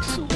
Jackson.